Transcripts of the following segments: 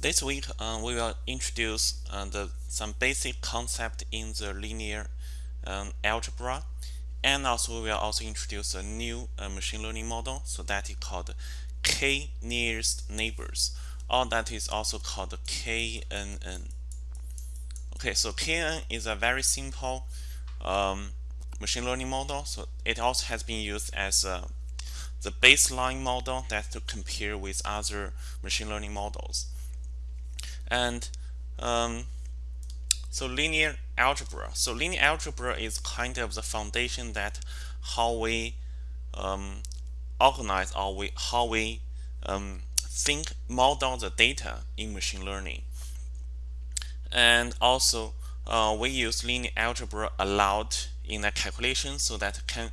This week uh, we will introduce uh, the, some basic concept in the linear um, algebra and also we will also introduce a new uh, machine learning model so that is called k nearest neighbors or that is also called KNN. Okay, so KNN is a very simple um, machine learning model. So it also has been used as uh, the baseline model that to compare with other machine learning models. And um, so linear algebra. So linear algebra is kind of the foundation that how we um, organize or we, how we um, think model the data in machine learning. And also uh, we use linear algebra a lot in the calculation so that can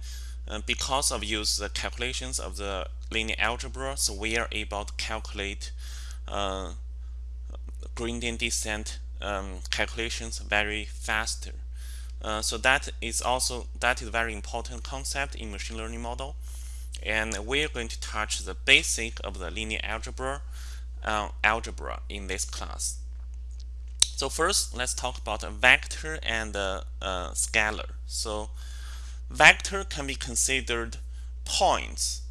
uh, because of use the calculations of the linear algebra so we are able to calculate uh, gradient descent um, calculations very faster uh, so that is also that is very important concept in machine learning model and we're going to touch the basic of the linear algebra uh, algebra in this class so first, let's talk about a vector and a, a scalar. So vector can be considered points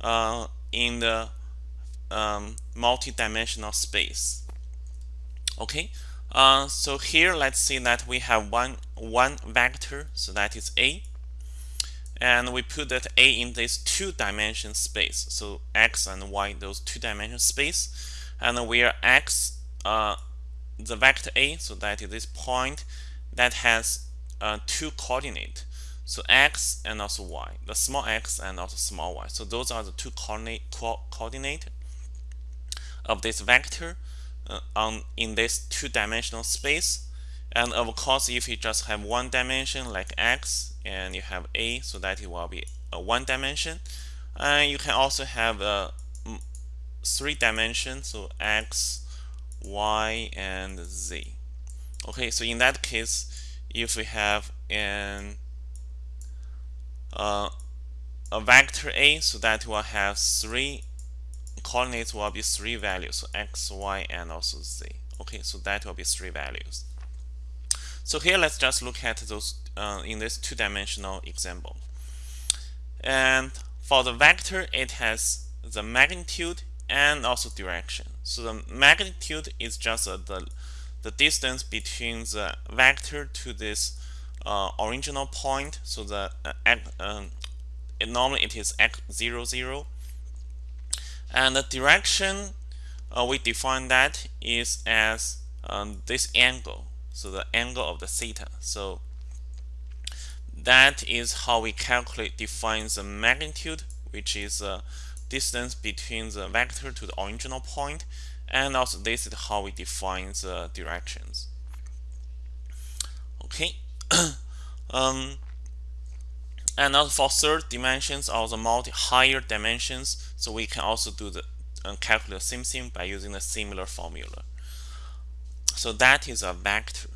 uh, in the um, multi-dimensional space. Okay, uh, so here let's see that we have one one vector, so that is a, and we put that a in this two-dimension space. So x and y, those two-dimension space, and where x uh, the vector a, so that is this point that has uh, two coordinate. So x and also y, the small x and also small y. So those are the two coordinate co coordinate of this vector uh, on in this two-dimensional space. And of course, if you just have one dimension like x and you have a, so that it will be a one dimension. And you can also have a three dimension, so x, y and z okay so in that case if we have an uh, a vector a so that will have three coordinates will be three values so x y and also z okay so that will be three values so here let's just look at those uh, in this two-dimensional example and for the vector it has the magnitude and also direction. So the magnitude is just uh, the, the distance between the vector to this uh, original point. So the uh, um, normally it is x 0, 0. And the direction uh, we define that is as um, this angle. So the angle of the theta. So that is how we calculate define the magnitude, which is the distance between the vector to the original point and also this is how we define the directions okay um, and also for third dimensions or the multi higher dimensions so we can also do the uh, calculate the same thing by using a similar formula so that is a vector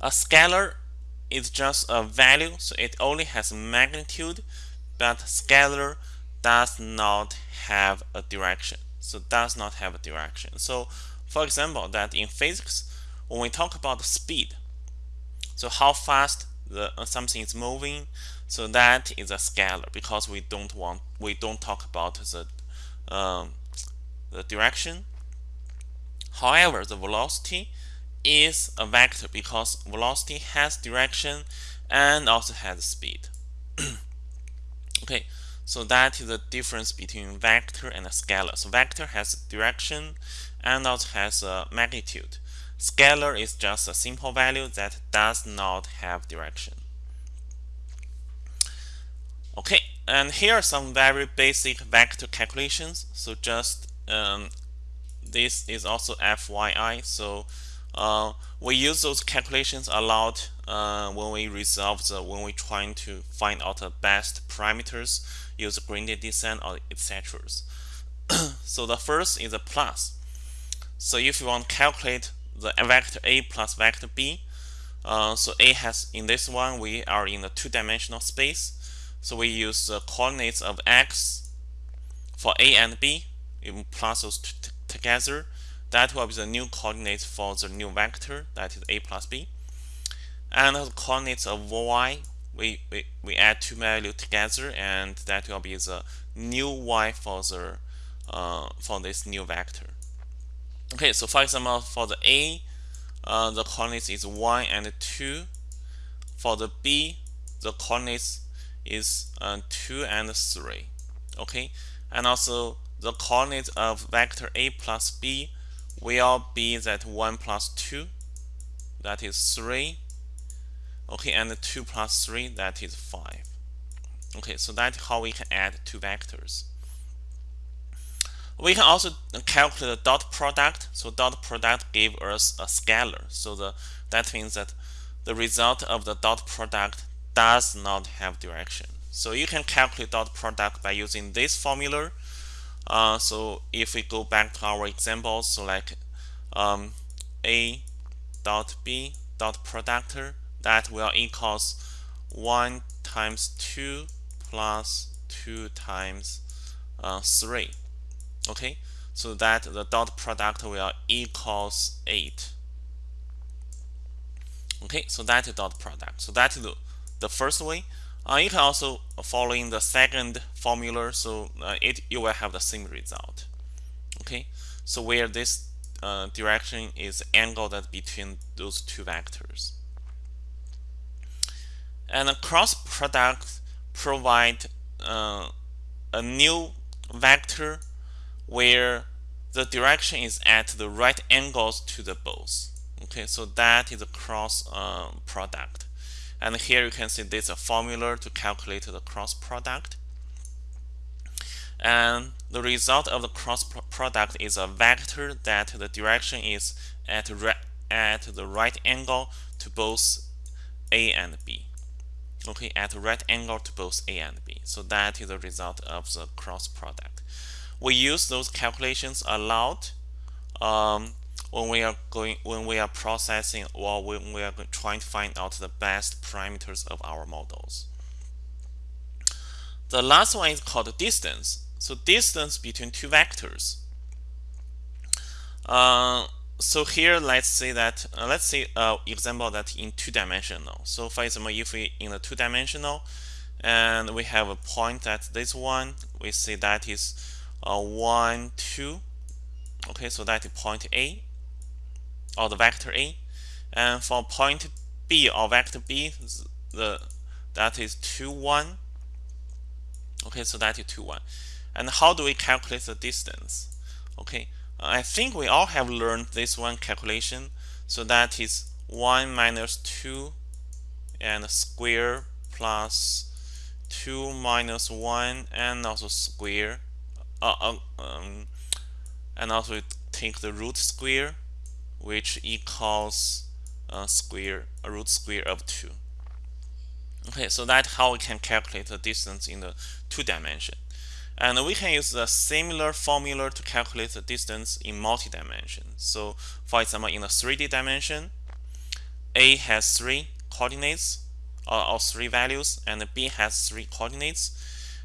a scalar is just a value so it only has magnitude but scalar does not have a direction. So does not have a direction. So for example, that in physics, when we talk about speed, so how fast the uh, something is moving, so that is a scalar because we don't want we don't talk about the um, the direction. However, the velocity is a vector because velocity has direction and also has speed. okay, so that is the difference between vector and a scalar. So vector has direction and also has a magnitude. Scalar is just a simple value that does not have direction. Okay, and here are some very basic vector calculations. So just um, this is also FYI. So uh, we use those calculations a lot uh, when we resolve the when we're trying to find out the best parameters use gradient descent or etc. so the first is a plus. So if you want to calculate the vector A plus vector B, uh, so A has in this one we are in the two-dimensional space. So we use the coordinates of x for A and B, you plus those together. that will be the new coordinates for the new vector that is a plus b and the coordinates of y we, we, we add two values together and that will be the new y for the uh, for this new vector okay so for example for the a uh, the coordinates is 1 and 2 for the b the coordinates is uh, 2 and 3 okay? And also the coordinate of vector a plus b will be that 1 plus 2 that is 3 okay? And 2 plus 3 that is 5 okay? So that's how we can add two vectors we can also calculate the dot product. So dot product give us a scalar. So the that means that the result of the dot product does not have direction. So you can calculate dot product by using this formula. Uh, so if we go back to our examples so like um, a dot b dot product that will equals 1 times 2 plus 2 times uh, 3 okay? So that the dot product will equals 8 okay? So that is dot product. So that is the, the first way. Uh, you can also follow in the second formula so uh, it you will have the same result. Okay? So where this uh, direction is angled between those two vectors. And a cross product provide uh, a new vector where the direction is at the right angles to the both. Okay so that is a cross uh, product. And here you can see there's a formula to calculate the cross product. And the result of the cross product is a vector that the direction is at, at the right angle to both a and b. Okay at right angle to both a and b. So that is the result of the cross product we use those calculations a lot um, when we are going when we are processing or when we are trying to find out the best parameters of our models. The last one is called distance. So distance between two vectors. Uh, so here let's say that uh, let's say uh, example that in two dimensional. So for example, if we in the two dimensional and we have a point at this one, we say that is uh, one two. Okay, so that is point A or the vector A. And for point B or vector B, the that is 2, 1. Okay, so that is 2, 1. And how do we calculate the distance? Okay, I think we all have learned this one calculation. So that is 1 minus 2 and square plus 2 minus 1 and also square. Uh, uh, um, and also take the root square which equals a square a root square of 2 okay so that's how we can calculate the distance in the two dimension. And we can use a similar formula to calculate the distance in multi-dimension. So for example in the 3d dimension a has three coordinates or, or three values and b has three coordinates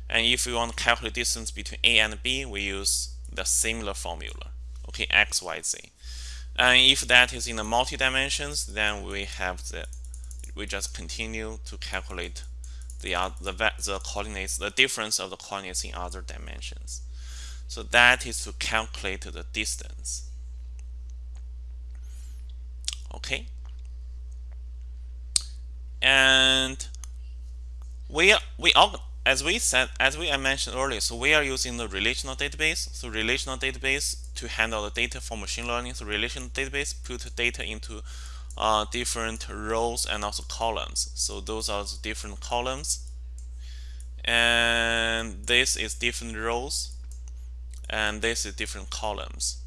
and if we want to calculate distance between a and b we use the similar formula okay x y z and if that is in the multi-dimensions, then we have the we just continue to calculate the the the coordinates, the difference of the coordinates in other dimensions. So that is to calculate the distance. Okay. And we we all as we said, as we mentioned earlier, so we are using the relational database. So relational database to handle the data for machine learning. So relational database put data into uh, different rows and also columns. So those are the different columns. And this is different rows. And this is different columns.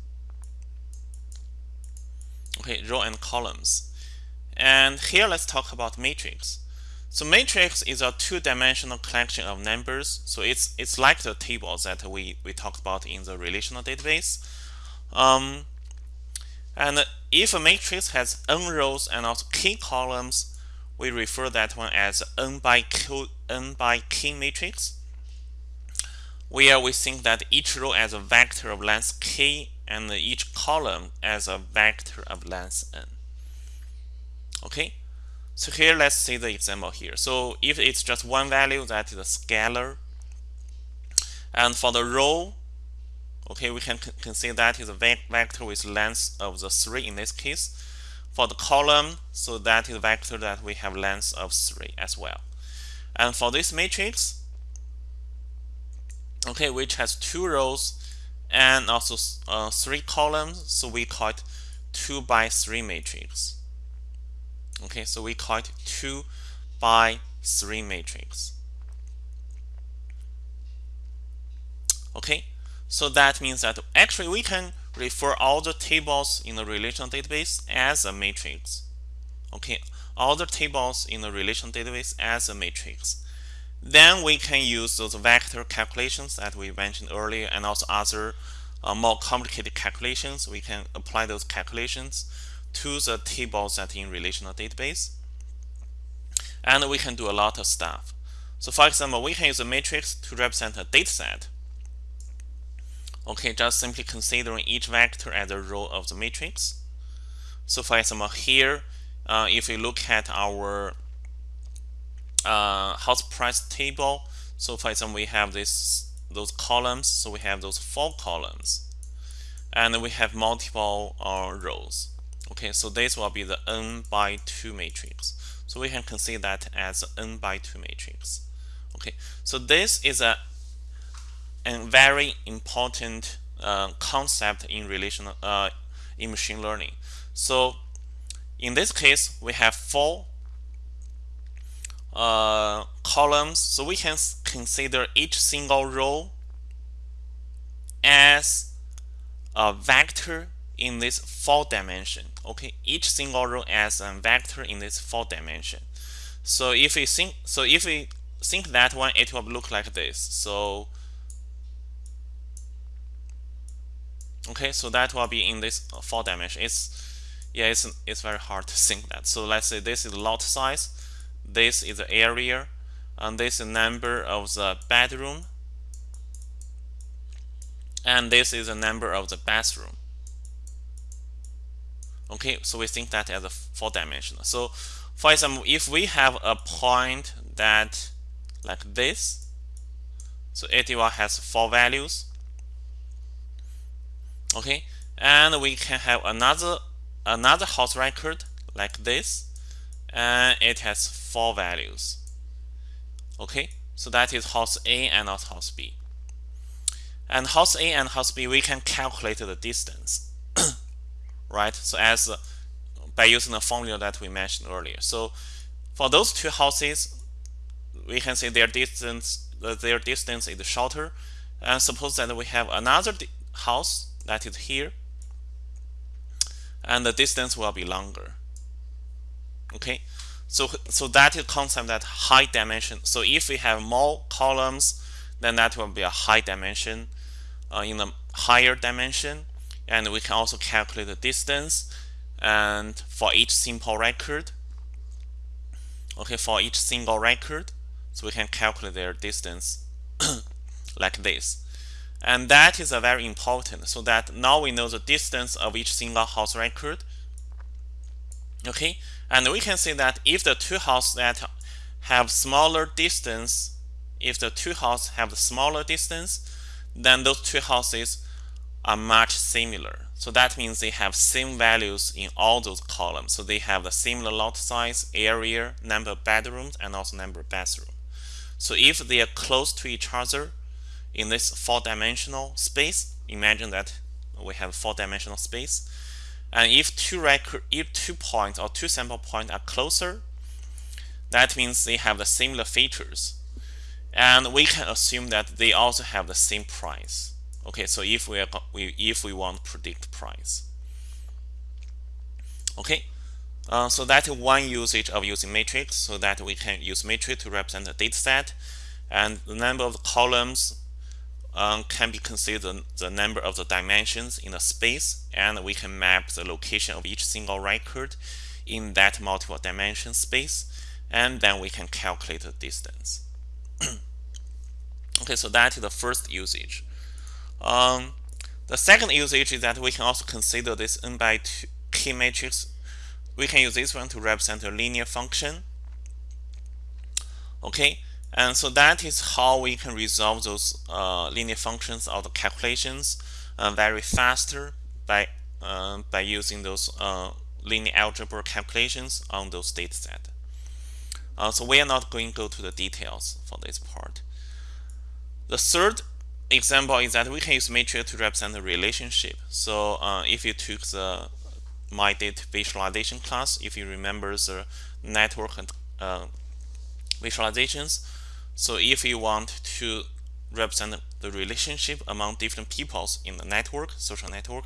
Okay, row and columns. And here let's talk about matrix. So matrix is a two-dimensional collection of numbers. So it's it's like the table that we, we talked about in the relational database. Um, and if a matrix has n rows and also k columns, we refer that one as n by q n by k matrix, where we think that each row has a vector of length k and each column as a vector of length n. Okay, so here let's see the example here. So if it's just one value, that is a scalar. And for the row, okay, we can consider that is a vector with length of the 3 in this case. For the column, so that is a vector that we have length of 3 as well. And for this matrix, okay, which has two rows and also uh, three columns, so we call it 2 by 3 matrix. Okay, so we call it 2 by 3 matrix. Okay, so that means that actually we can refer all the tables in the relational database as a matrix. Okay, all the tables in the relational database as a matrix. Then we can use those vector calculations that we mentioned earlier and also other uh, more complicated calculations. We can apply those calculations to the tables that in relational database. And we can do a lot of stuff. So for example, we can use a matrix to represent a dataset. Okay, just simply considering each vector as a row of the matrix. So for example, here, uh, if we look at our uh, house price table, so for example, we have this those columns. So we have those four columns, and we have multiple uh, rows. Okay, so this will be the n by 2 matrix. So we can consider that as n by 2 matrix. Okay, so this is a a very important uh, concept in relational uh, in machine learning. So in this case, we have four uh, columns. So we can consider each single row as a vector in this four dimension. Okay, each single row as a vector in this four dimension. So if we think, so if we think that one, it will look like this. So okay so that will be in this four dimension it's yeah it's it's very hard to think that so let's say this is lot size this is the area and this is number of the bedroom and this is the number of the bathroom okay so we think that as a four dimensional. So for example if we have a point that like this so will has four values okay and we can have another another house record like this and it has four values okay? So that is house A and not house B. And house A and house B we can calculate the distance right? So as uh, by using the formula that we mentioned earlier. So for those two houses we can say their distance their distance is shorter. And suppose that we have another house that is here and the distance will be longer. Okay? So so that is concept that high dimension. So if we have more columns then that will be a high dimension uh, in a higher dimension and we can also calculate the distance and for each simple record okay for each single record so we can calculate their distance like this. And that is a very important so that now we know the distance of each single house record okay? And we can see that if the two houses that have smaller distance if the two houses have smaller distance then those two houses are much similar. So that means they have same values in all those columns. So they have the similar lot size area number of bedrooms and also number of bathroom. So if they are close to each other in this four-dimensional space imagine that we have four-dimensional space. And if two record if two points or two sample points are closer that means they have the similar features. And we can assume that they also have the same price okay so if we, are, we if we want to predict price. Okay uh, so that's one usage of using matrix so that we can use matrix to represent a data set. And the number of columns um, can be considered the number of the dimensions in the space and we can map the location of each single record in that multiple dimension space and then we can calculate the distance. Okay so that is the first usage um, The second usage is that we can also consider this n by 2 k matrix. We can use this one to represent a linear function. Okay, and so that is how we can resolve those uh, linear functions of the calculations uh, very faster by uh, by using those uh, linear algebra calculations on those data set. Uh, so we are not going to go to the details for this part. The third example is that we can use matrix to represent a relationship. So uh, if you took the MyData visualization class, if you remember the network and uh, visualizations, so if you want to represent the relationship among different peoples in the network, social network,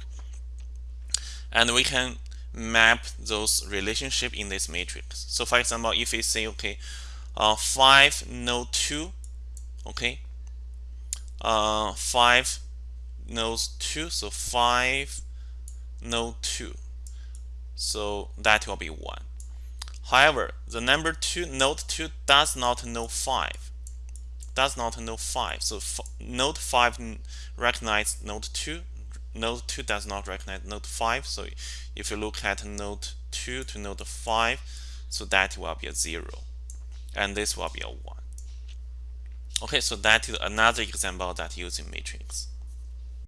and we can map those relationship in this matrix. So for example, if we say, okay, uh, 5 node 2, okay, uh, 5 nodes 2, so 5 node 2, so that will be 1. However, the number 2 node 2 does not know 5 does not know 5 so node 5 recognize node 2 node 2 does not recognize node 5 so if you look at node 2 to node 5 so that will be a 0 and this will be a 1 okay so that is another example that using matrix